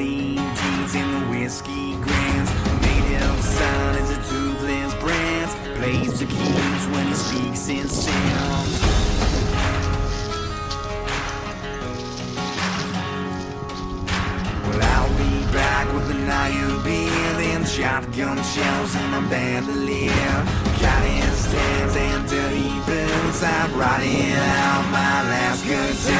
Marty G's in whiskey grants Made of silence a toothless brands Plays the keys when he speaks in sounds Well, I'll be back with an IUB and shotgun shells and a bandolier. Cotton stands and dirty boots I'm writing out my last good time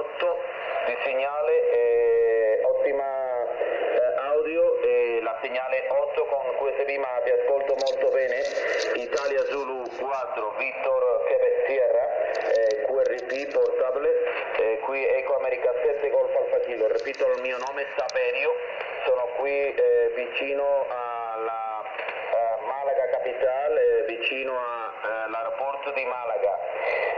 segnale 8 con QSB ma ti ascolto molto bene. Italia Zulu 4, Victor Quebec Sierra, eh, QRP portabile, eh, qui Eco America 7 Golf Alfa Kilo. Ripeto il mio nome Saverio, sono qui eh, vicino alla eh, Malaga Capitale, vicino all'aeroporto di Malaga.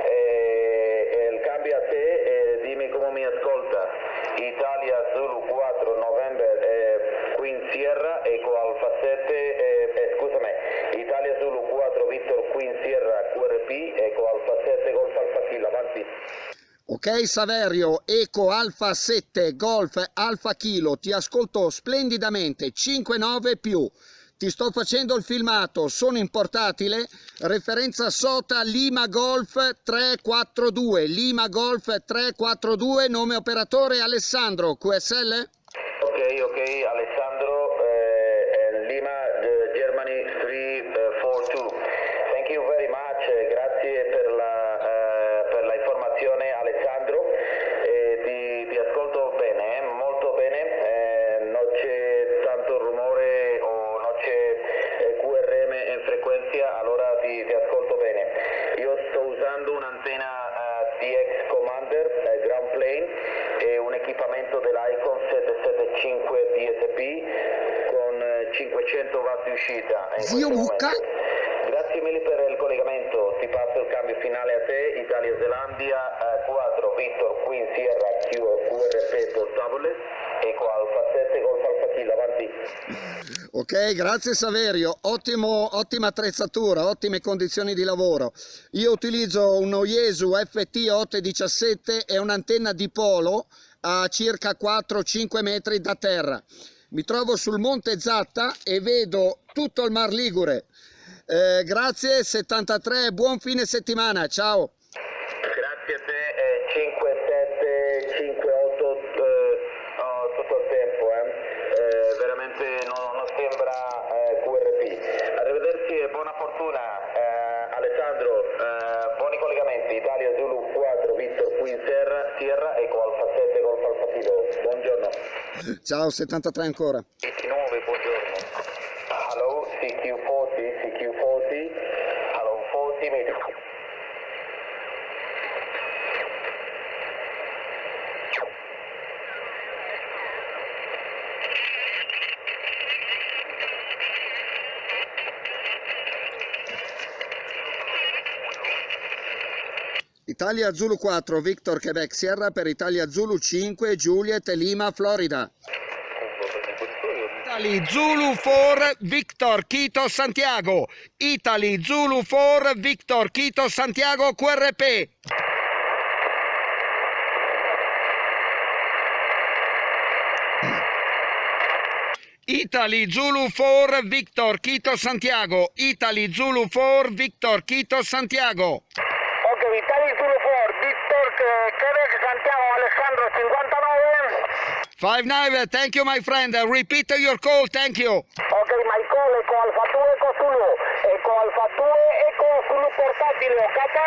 Eh, eh, il cambio a te, eh, dimmi come mi ascolta. Italia Zulu 4 November eh, Queen Sierra Eco Alfa 7, eh, eh, scusami, Italia Zulu 4 Victor Queen Sierra QRP Eco Alfa 7 Golf Alfa Kilo, avanti. Ok Saverio, Eco Alfa 7 Golf Alfa Kilo, ti ascolto splendidamente, 5-9 più. Ti sto facendo il filmato, sono in portatile, referenza SOTA Lima Golf 342, Lima Golf 342, nome operatore Alessandro, QSL? Ok, ok, Alessandro, 500 watt di uscita. in Zio Mucca? Grazie mille per il collegamento, ti passo il cambio finale a te, Italia Zelandia eh, 4 Victor Queen Sierra QRP portabile, Eco Alfa 7 Golf Alfa Kilo, avanti. Ok, grazie Saverio, Ottimo, ottima attrezzatura, ottime condizioni di lavoro. Io utilizzo un Oyesu FT 817 e un'antenna di polo a circa 4-5 metri da terra. Mi trovo sul Monte Zatta e vedo tutto il Mar Ligure. Eh, grazie 73, buon fine settimana, ciao. Grazie a te, eh, 5, 7, 5, 8 eh, oh, tutto il tempo, eh. Eh, veramente non, non sembra eh, QRP. Arrivederci e buona fortuna, eh, Alessandro, buoni collegamenti, Italia Zulu 4, Victor Queen Sierra, Eco Alfa 7 Golf Alfa Kilo. Ciao 73 ancora. Italia Zulu 4, Victor Quebec Sierra per Italia Zulu 5, Juliet Lima, Florida. Italy Zulu 4, Victor Quito Santiago. Italy Zulu 4, Victor Quito Santiago QRP. Italy Zulu 4, Victor Quito Santiago. Italy Zulu 4, Victor Quito Santiago. Five nine, thank you my friend. Repeat your call, thank you. Ok, my call, Eco Alfa 2, Eco Zulu. Eco Alfa 2, Eco Zulu portatile, OK?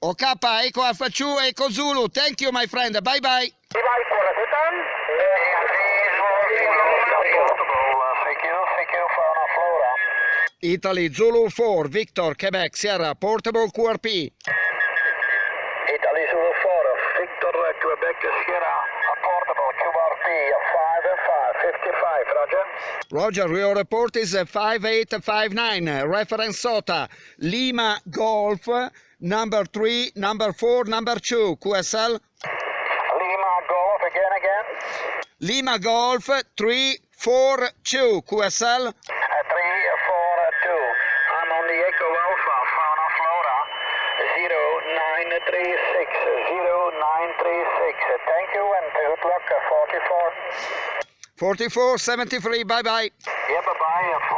OK, Eco Alfa 2, Eco Zulu. Thank you my friend, bye bye. Bye bye, Coracetan. Italy Zulu 4, Victor, Quebec, Sierra, Portable QRP. Roger. Roger, your report is uh, 5859. Reference SOTA. Lima Golf, number 3, number 4, number 2. QSL. Lima Golf, again, again. Lima Golf, 3, 4, 2. QSL. Uh, 3, 4, 2. I'm on the Echo Alpha, Fauna Flora, 0936, 0936. Thank you and good luck, uh, 44. 4473, bye-bye. Yeah, bye-bye.